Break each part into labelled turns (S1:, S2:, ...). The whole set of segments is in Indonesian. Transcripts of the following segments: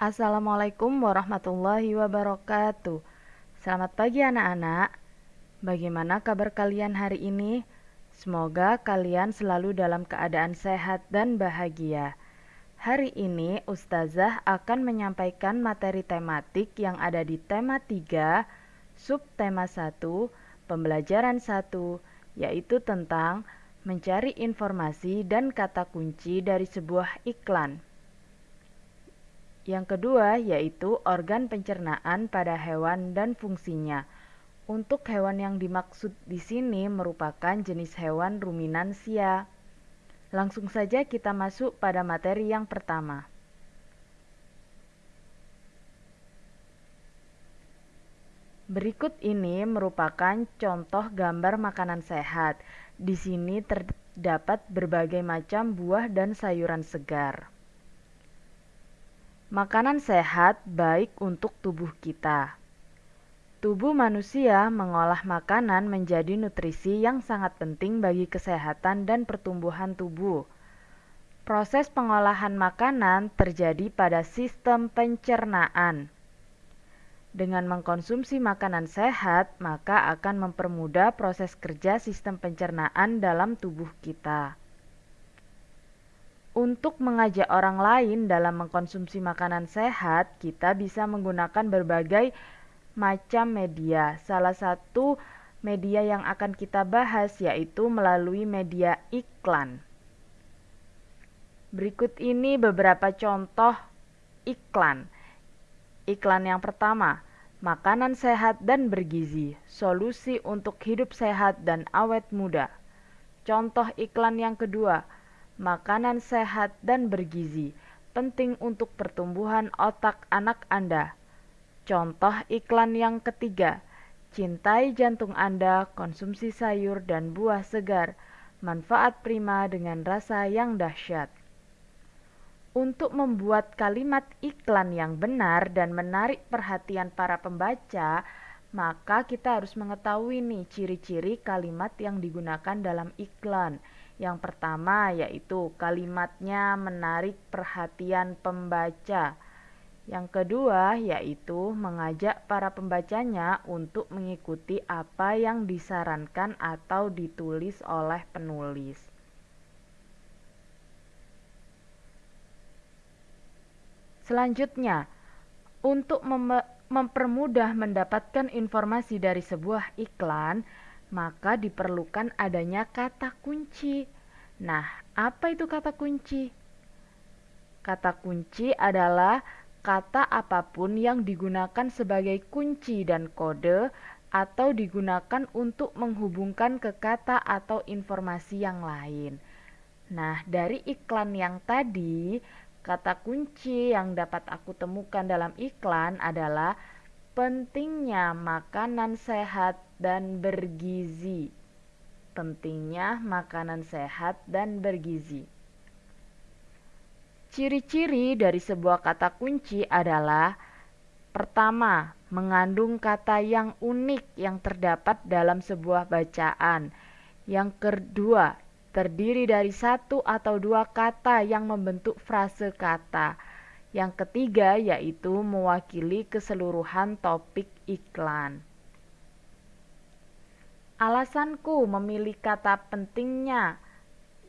S1: Assalamualaikum warahmatullahi wabarakatuh. Selamat pagi anak-anak. Bagaimana kabar kalian hari ini? Semoga kalian selalu dalam keadaan sehat dan bahagia. Hari ini Ustazah akan menyampaikan materi tematik yang ada di tema 3, subtema 1, pembelajaran 1, yaitu tentang mencari informasi dan kata kunci dari sebuah iklan. Yang kedua yaitu organ pencernaan pada hewan dan fungsinya. Untuk hewan yang dimaksud di sini merupakan jenis hewan ruminansia. Langsung saja kita masuk pada materi yang pertama. Berikut ini merupakan contoh gambar makanan sehat. Di sini terdapat berbagai macam buah dan sayuran segar. Makanan sehat baik untuk tubuh kita. Tubuh manusia mengolah makanan menjadi nutrisi yang sangat penting bagi kesehatan dan pertumbuhan tubuh. Proses pengolahan makanan terjadi pada sistem pencernaan. Dengan mengkonsumsi makanan sehat, maka akan mempermudah proses kerja sistem pencernaan dalam tubuh kita. Untuk mengajak orang lain dalam mengkonsumsi makanan sehat, kita bisa menggunakan berbagai macam media. Salah satu media yang akan kita bahas yaitu melalui media iklan. Berikut ini beberapa contoh iklan. Iklan yang pertama, makanan sehat dan bergizi, solusi untuk hidup sehat dan awet muda. Contoh iklan yang kedua, makanan sehat dan bergizi, penting untuk pertumbuhan otak anak Anda. Contoh iklan yang ketiga, cintai jantung Anda, konsumsi sayur dan buah segar, manfaat prima dengan rasa yang dahsyat. Untuk membuat kalimat iklan yang benar dan menarik perhatian para pembaca, maka kita harus mengetahui nih ciri-ciri kalimat yang digunakan dalam iklan. Yang pertama yaitu kalimatnya menarik perhatian pembaca. Yang kedua yaitu mengajak para pembacanya untuk mengikuti apa yang disarankan atau ditulis oleh penulis. Selanjutnya, untuk mem mempermudah mendapatkan informasi dari sebuah iklan, maka diperlukan adanya kata kunci. Nah, apa itu kata kunci? Kata kunci adalah kata apa pun yang digunakan sebagai kunci dan kode atau digunakan untuk menghubungkan ke kata atau informasi yang lain. Nah, dari iklan yang tadi, kata kunci yang dapat aku temukan dalam iklan adalah pentingnya makanan sehat dan bergizi. Pentingnya makanan sehat dan bergizi. Ciri-ciri dari sebuah kata kunci adalah pertama, mengandung kata yang unik yang terdapat dalam sebuah bacaan. Yang kedua, terdiri dari satu atau dua kata yang membentuk frase kata. Yang ketiga yaitu mewakili keseluruhan topik iklan. Alasanku memilih kata pentingnya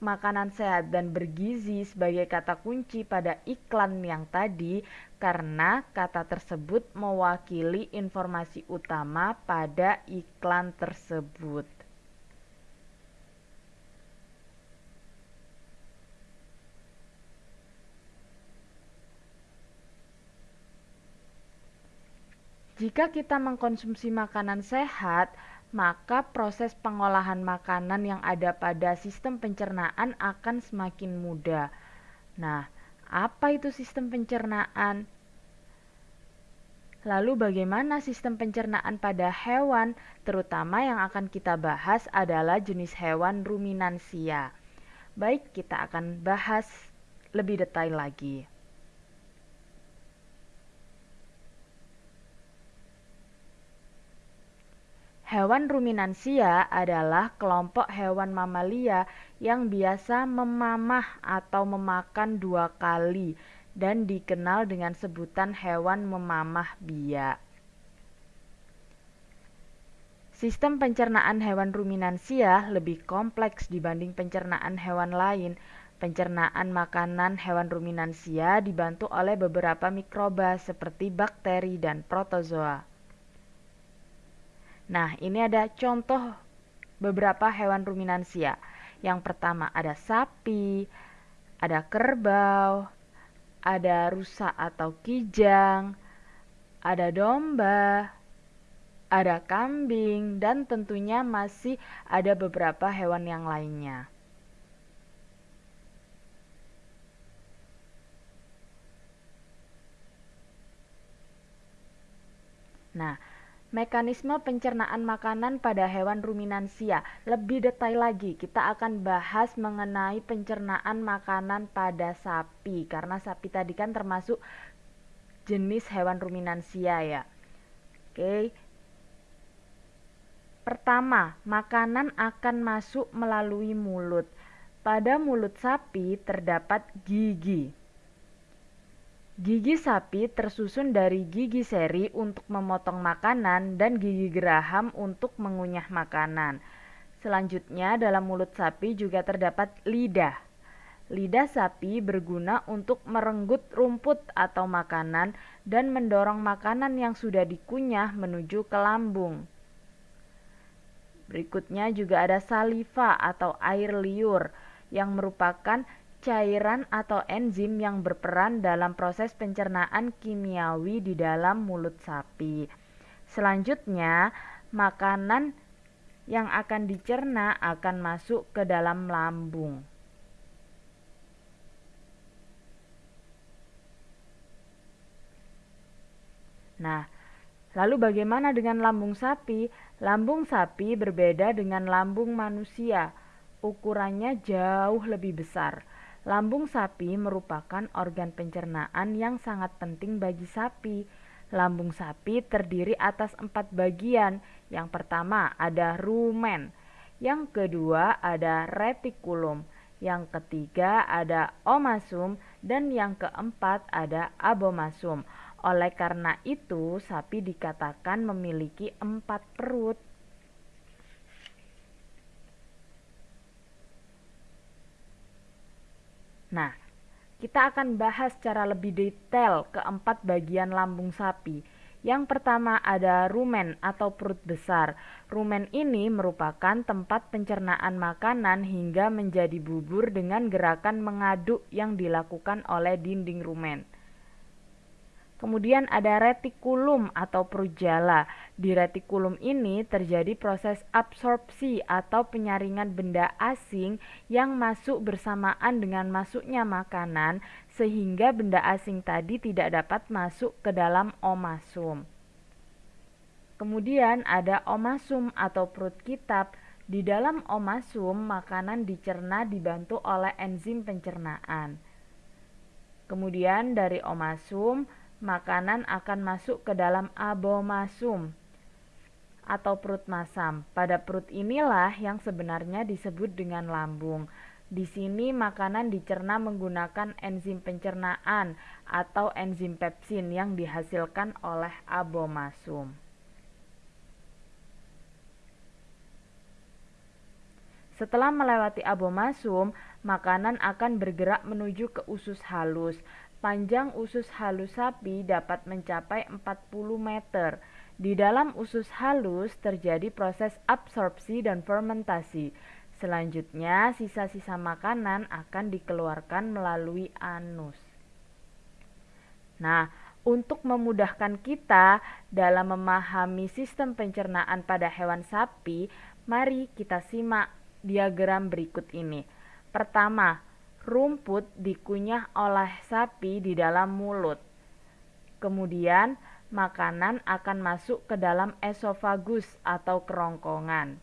S1: makanan sehat dan bergizi sebagai kata kunci pada iklan yang tadi karena kata tersebut mewakili informasi utama pada iklan tersebut. Jika kita mengkonsumsi makanan sehat, maka proses pengolahan makanan yang ada pada sistem pencernaan akan semakin mudah. Nah, apa itu sistem pencernaan? Lalu bagaimana sistem pencernaan pada hewan, terutama yang akan kita bahas adalah jenis hewan ruminansia. Baik, kita akan bahas lebih detail lagi. Hewan ruminansia adalah kelompok hewan mamalia yang biasa memamah atau memakan dua kali dan dikenal dengan sebutan hewan memamah biak. Sistem pencernaan hewan ruminansia lebih kompleks dibanding pencernaan hewan lain. Pencernaan makanan hewan ruminansia dibantu oleh beberapa mikroba seperti bakteri dan protozoa. Nah, ini ada contoh beberapa hewan ruminansia. Yang pertama ada sapi, ada kerbau, ada rusa atau kijang, ada domba, ada kambing, dan tentunya masih ada beberapa hewan yang lainnya. Nah, mekanisme pencernaan makanan pada hewan ruminansia. Lebih detail lagi, kita akan bahas mengenai pencernaan makanan pada sapi karena sapi tadi kan termasuk jenis hewan ruminansia ya. Oke, Pertama, makanan akan masuk melalui mulut. Pada mulut sapi terdapat gigi. Gigi sapi tersusun dari gigi seri untuk memotong makanan dan gigi geraham untuk mengunyah makanan. Selanjutnya, dalam mulut sapi juga terdapat lidah. Lidah sapi berguna untuk merenggut rumput atau makanan dan mendorong makanan yang sudah dikunyah menuju ke lambung. Berikutnya juga ada saliva atau air liur yang merupakan cairan atau enzim yang berperan dalam proses pencernaan kimiawi di dalam mulut sapi. Selanjutnya, makanan yang akan dicerna akan masuk ke dalam lambung. Nah, lalu bagaimana dengan lambung sapi? Lambung sapi berbeda dengan lambung manusia. Ukurannya jauh lebih besar. Lambung sapi merupakan organ pencernaan yang sangat penting bagi sapi. Lambung sapi terdiri atas empat bagian. Yang pertama ada rumen, yang kedua ada retikulum, yang ketiga ada omasum, dan yang keempat ada abomasum. Oleh karena itu, sapi dikatakan memiliki empat perut. Nah, kita akan bahas secara lebih detail keempat bagian lambung sapi. Yang pertama ada rumen atau perut besar. Rumen ini merupakan tempat pencernaan makanan hingga menjadi bubur dengan gerakan mengaduk yang dilakukan oleh dinding rumen. Kemudian ada retikulum atau perut jala. Di retikulum ini terjadi proses absorpsi atau penyaringan benda asing yang masuk bersamaan dengan masuknya makanan sehingga benda asing tadi tidak dapat masuk ke dalam omasum. Kemudian ada omasum atau perut kitab. Di dalam omasum makanan dicerna dibantu oleh enzim pencernaan. Kemudian dari omasum makanan akan masuk ke dalam abomasum atau perut masam. Pada perut inilah yang sebenarnya disebut dengan lambung. Di sini makanan dicerna menggunakan enzim pencernaan atau enzim pepsin yang dihasilkan oleh abomasum. Setelah melewati abomasum, makanan akan bergerak menuju ke usus halus. Panjang usus halus sapi dapat mencapai 40 meter. Di dalam usus halus terjadi proses absorpsi dan fermentasi. Selanjutnya, sisa-sisa makanan akan dikeluarkan melalui anus. Nah, untuk memudahkan kita dalam memahami sistem pencernaan pada hewan sapi, mari kita simak diagram berikut ini. Pertama, rumput dikunyah oleh sapi di dalam mulut. Kemudian, makanan akan masuk ke dalam esofagus atau kerongkongan.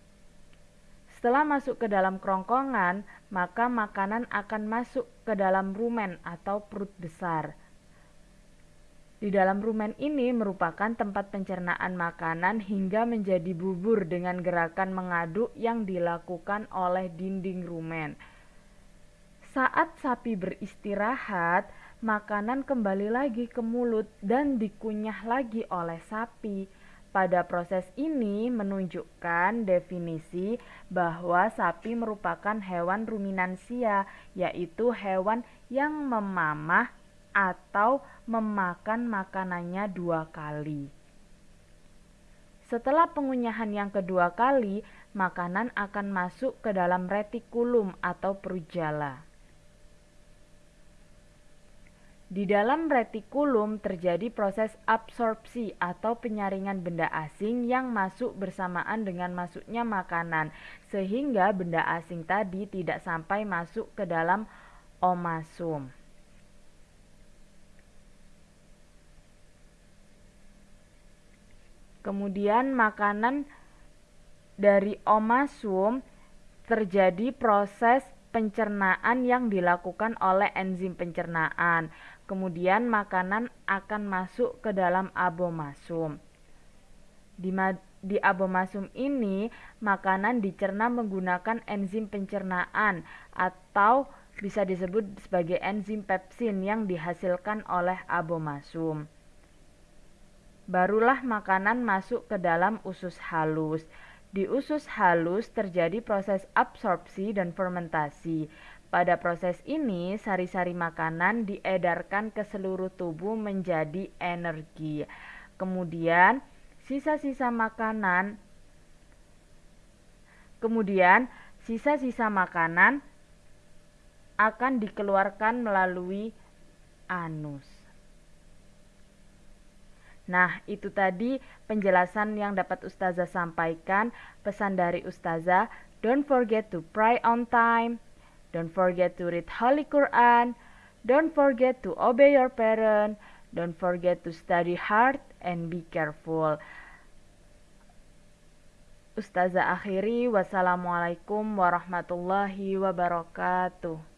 S1: Setelah masuk ke dalam kerongkongan, maka makanan akan masuk ke dalam rumen atau perut besar. Di dalam rumen ini merupakan tempat pencernaan makanan hingga menjadi bubur dengan gerakan mengaduk yang dilakukan oleh dinding rumen. Saat sapi beristirahat, makanan kembali lagi ke mulut dan dikunyah lagi oleh sapi. Pada proses ini menunjukkan definisi bahwa sapi merupakan hewan ruminansia, yaitu hewan yang memamah atau memakan makanannya dua kali. Setelah pengunyahan yang kedua kali, makanan akan masuk ke dalam retikulum atau perujala. Di dalam retikulum terjadi proses absorpsi atau penyaringan benda asing yang masuk bersamaan dengan masuknya makanan, sehingga benda asing tadi tidak sampai masuk ke dalam omasum. Kemudian makanan dari omasum terjadi proses pencernaan yang dilakukan oleh enzim pencernaan. Kemudian makanan akan masuk ke dalam abomasum. Di, di abomasum ini, makanan dicerna menggunakan enzim pencernaan atau bisa disebut sebagai enzim pepsin yang dihasilkan oleh abomasum barulah makanan masuk ke dalam usus halus. Di usus halus terjadi proses absorpsi dan fermentasi. Pada proses ini, sari-sari makanan diedarkan ke seluruh tubuh menjadi energi. Kemudian, sisa-sisa makanan Kemudian, sisa-sisa makanan akan dikeluarkan melalui anus. Nah, itu tadi penjelasan yang dapat Ustazah sampaikan. Pesan dari Ustazah, don't forget to pray on time, don't forget to read Holy Quran, don't forget to obey your parent, don't forget to study hard and be careful. Ustazah akhiri, wassalamualaikum warahmatullahi wabarakatuh.